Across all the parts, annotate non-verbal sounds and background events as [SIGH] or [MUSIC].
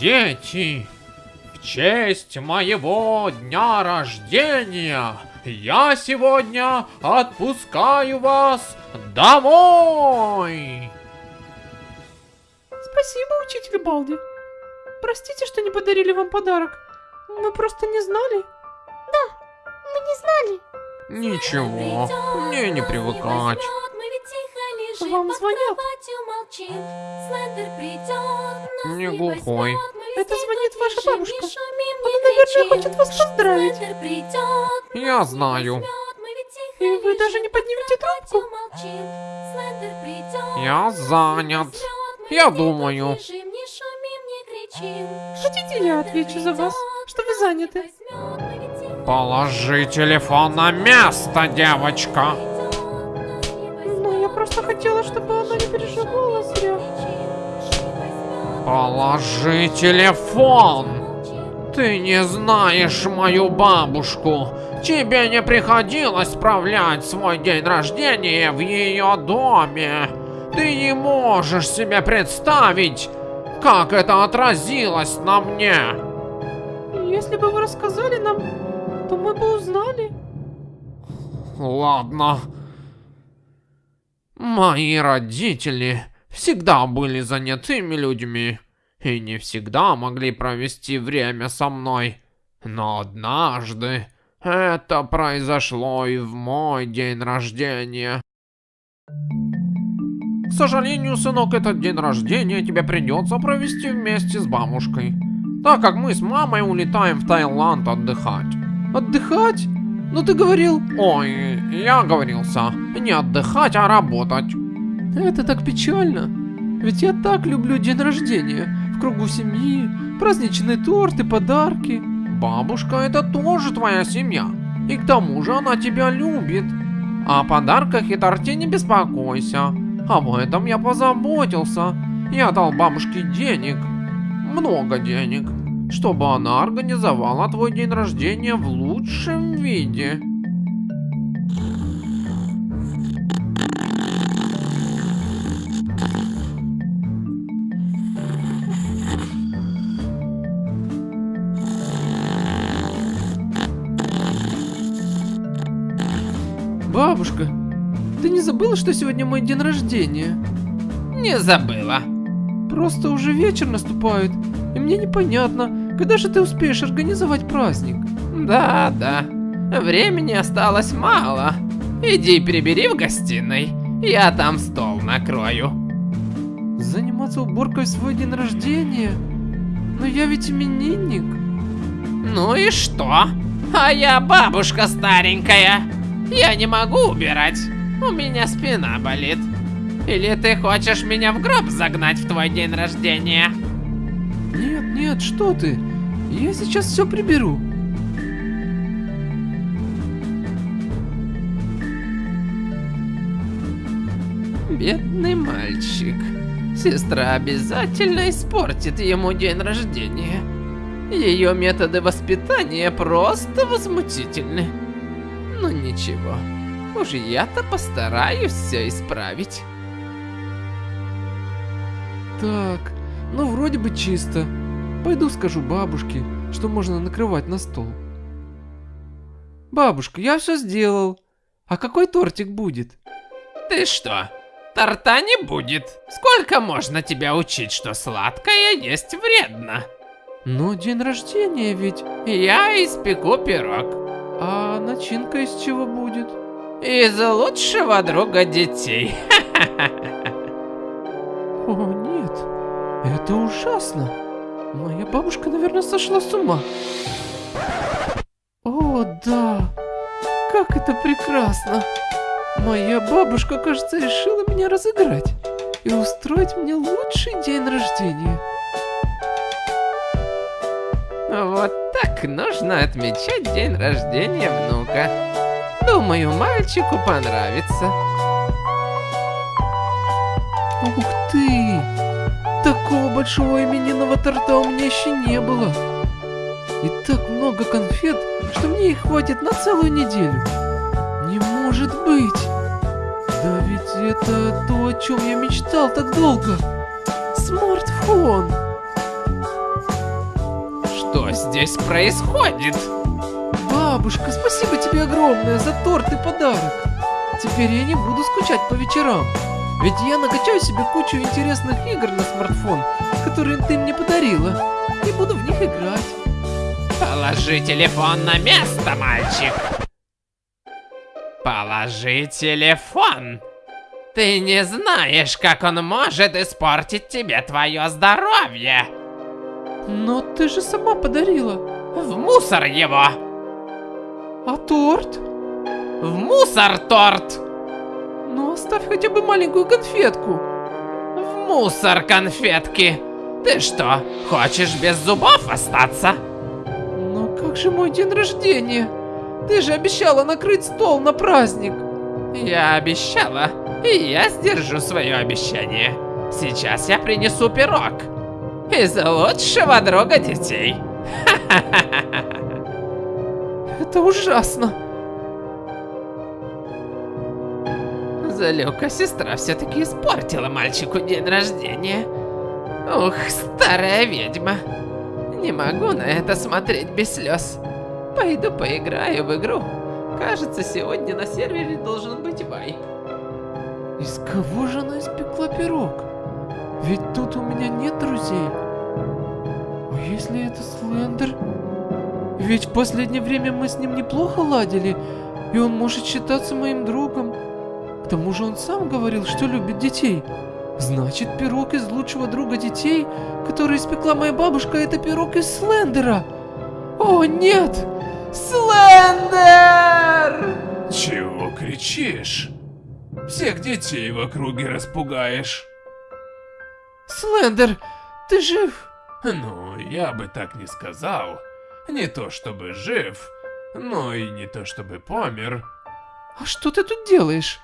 Дети, в честь моего дня рождения я сегодня отпускаю вас домой. Спасибо, учитель Балди. Простите, что не подарили вам подарок. Мы просто не знали. Мы не знали. Ничего, мне не привыкать. Вам звонят. Не глухой. Это звонит ваша бабушка. Она, наверное, хочет вас поздравить. Я знаю. И вы даже не поднимете трубку. Я занят. Я думаю. Хотите, я отвечу за вас, что вы заняты? Положи телефон на место, девочка. Положи телефон. Ты не знаешь мою бабушку. Тебе не приходилось справлять свой день рождения в ее доме. Ты не можешь себе представить, как это отразилось на мне. Если бы вы рассказали нам, то мы бы узнали. Ладно. Мои родители всегда были занятыми людьми и не всегда могли провести время со мной. Но однажды это произошло и в мой день рождения. К сожалению, сынок, этот день рождения тебе придется провести вместе с бабушкой, так как мы с мамой улетаем в Таиланд отдыхать. Отдыхать? Ну ты говорил... Ой, я оговорился, не отдыхать, а работать. Это так печально. Ведь я так люблю день рождения. В кругу семьи, праздничный торт и подарки. Бабушка это тоже твоя семья. И к тому же она тебя любит. О подарках и торте не беспокойся. Об этом я позаботился. Я дал бабушке денег. Много денег. Чтобы она организовала твой день рождения в лучшем виде. Бабушка, ты не забыла, что сегодня мой день рождения? Не забыла. Просто уже вечер наступает, и мне непонятно, когда же ты успеешь организовать праздник? Да, да. Времени осталось мало. Иди перебери в гостиной. Я там стол накрою. Заниматься уборкой в свой день рождения? Но я ведь именинник. Ну и что? А я бабушка старенькая. Я не могу убирать. У меня спина болит. Или ты хочешь меня в гроб загнать в твой день рождения? Нет, нет, что ты? Я сейчас все приберу. Бедный мальчик. Сестра обязательно испортит ему день рождения. Ее методы воспитания просто возмутительны. Ну ничего, уж я-то постараюсь все исправить. Так, ну вроде бы чисто. Пойду скажу бабушке, что можно накрывать на стол. Бабушка, я все сделал. А какой тортик будет? Ты что, торта не будет? Сколько можно тебя учить, что сладкое есть вредно? Но день рождения ведь. Я испеку пирог. А начинка из чего будет? Из лучшего друга детей. [LAUGHS] О, нет. Это ужасно. Моя бабушка, наверное, сошла с ума. О, да. Как это прекрасно. Моя бабушка, кажется, решила меня разыграть и устроить мне лучший день рождения. Вот нужно отмечать день рождения внука. Думаю, мальчику понравится. Ух ты! Такого большого именинного торта у меня еще не было. И так много конфет, что мне их хватит на целую неделю. Не может быть! Да ведь это то, о чем я мечтал так долго. Смартфон! Здесь происходит? Бабушка, спасибо тебе огромное за торт и подарок. Теперь я не буду скучать по вечерам. Ведь я накачаю себе кучу интересных игр на смартфон, которые ты мне подарила, и буду в них играть. Положи телефон на место, мальчик. Положи телефон. Ты не знаешь, как он может испортить тебе твое здоровье. Но ты же сама подарила. В мусор его. А торт? В мусор торт. Ну оставь хотя бы маленькую конфетку. В мусор конфетки. Ты что, хочешь без зубов остаться? Но как же мой день рождения? Ты же обещала накрыть стол на праздник. Я обещала, и я сдержу свое обещание. Сейчас я принесу пирог. Из лучшего друга детей. [LAUGHS] Это ужасно. Залюка сестра все-таки испортила мальчику день рождения. Ух, старая ведьма. Не могу на это смотреть без слез. Пойду поиграю в игру. Кажется, сегодня на сервере должен быть Вай. Из кого же она испекла пирог? Ведь тут у меня нет друзей. А если это Слендер? Ведь в последнее время мы с ним неплохо ладили, и он может считаться моим другом. К тому же он сам говорил, что любит детей. Значит, пирог из лучшего друга детей, который испекла моя бабушка, это пирог из Слендера. О, нет! Слендер! Чего кричишь? Всех детей в округе распугаешь. Слендер, ты жив? Ну, я бы так не сказал. Не то чтобы жив, но и не то чтобы помер. А что ты тут делаешь?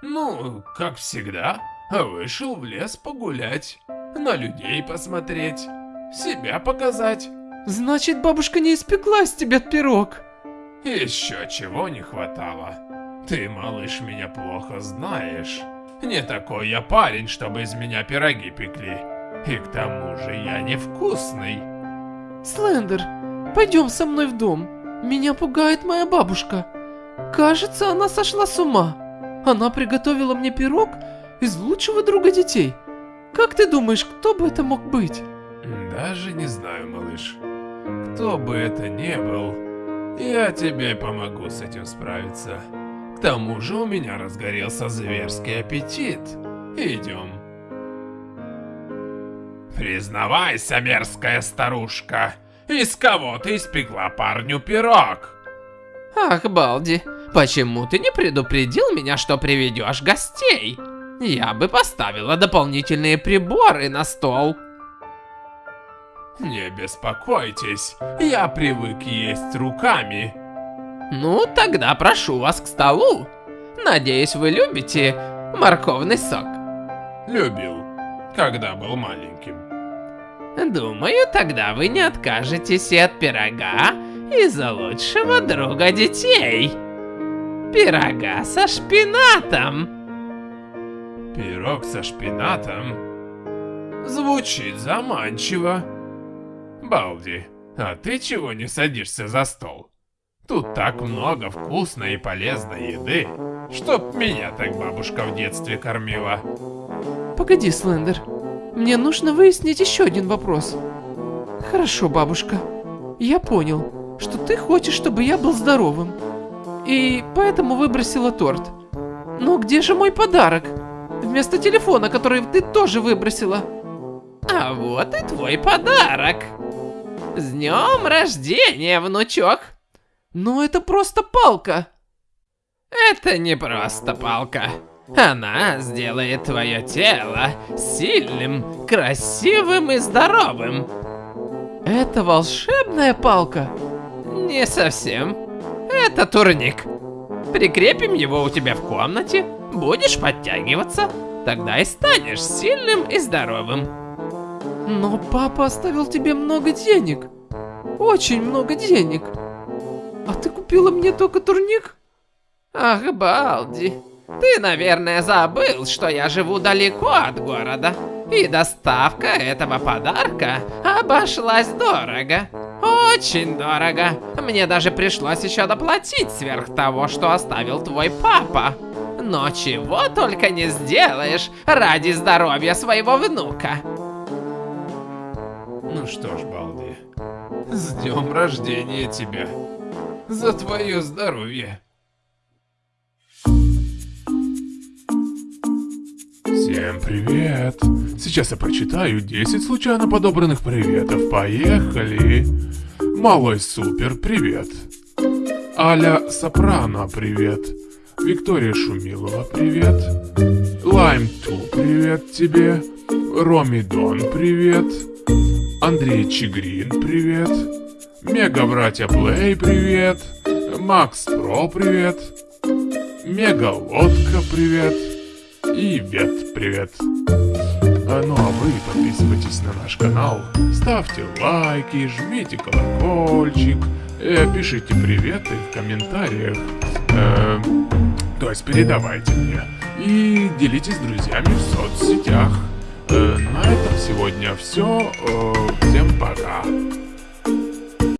Ну, как всегда, вышел в лес погулять, на людей посмотреть, себя показать. Значит, бабушка не испекла из тебя пирог. Еще чего не хватало. Ты, малыш, меня плохо знаешь. Не такой я парень, чтобы из меня пироги пекли. И к тому же я невкусный. Слендер, пойдем со мной в дом. Меня пугает моя бабушка. Кажется, она сошла с ума. Она приготовила мне пирог из лучшего друга детей. Как ты думаешь, кто бы это мог быть? Даже не знаю, малыш. Кто бы это ни был, я тебе помогу с этим справиться. К тому же у меня разгорелся зверский аппетит. Идем. Признавайся, мерзкая старушка, из кого ты испекла парню пирог? Ах, Балди, почему ты не предупредил меня, что приведешь гостей? Я бы поставила дополнительные приборы на стол. Не беспокойтесь, я привык есть руками. Ну, тогда прошу вас к столу. Надеюсь, вы любите морковный сок. Любил, когда был маленьким. Думаю, тогда вы не откажетесь и от пирога из-за лучшего друга детей. Пирога со шпинатом. Пирог со шпинатом? Звучит заманчиво. Балди, а ты чего не садишься за стол? Тут так много вкусной и полезной еды, чтоб меня так бабушка в детстве кормила. Погоди, Слендер. Мне нужно выяснить еще один вопрос. Хорошо, бабушка. Я понял, что ты хочешь, чтобы я был здоровым. И поэтому выбросила торт. Но где же мой подарок? Вместо телефона, который ты тоже выбросила. А вот и твой подарок. С днем рождения, внучок. Но это просто палка. Это не просто палка. Она сделает твое тело сильным, красивым и здоровым. Это волшебная палка. Не совсем. Это турник. Прикрепим его у тебя в комнате, будешь подтягиваться, тогда и станешь сильным и здоровым. Но папа оставил тебе много денег. Очень много денег. А ты купила мне только турник? Ах, Балди. Ты, наверное, забыл, что я живу далеко от города. И доставка этого подарка обошлась дорого. очень дорого. Мне даже пришлось еще доплатить сверх того, что оставил твой папа. Но чего только не сделаешь ради здоровья своего внука. Ну что ж, Балди, с днем рождения тебя. За твое здоровье. Всем привет! Сейчас я прочитаю 10 случайно подобранных приветов. Поехали! Малой Супер, привет! Аля Сопрано, привет! Виктория Шумилова, привет! Лайм Ту, привет тебе! Роми Дон, привет! Андрей Чигрин, привет! Мега Братья Плей, привет! Макс Про, привет! Мега Лодка, привет! И Вет, привет! А, ну а вы подписывайтесь на наш канал, ставьте лайки, жмите колокольчик, э, пишите приветы в комментариях, э, то есть передавайте мне, и делитесь с друзьями в соцсетях. Э, на этом сегодня все. Всем пока.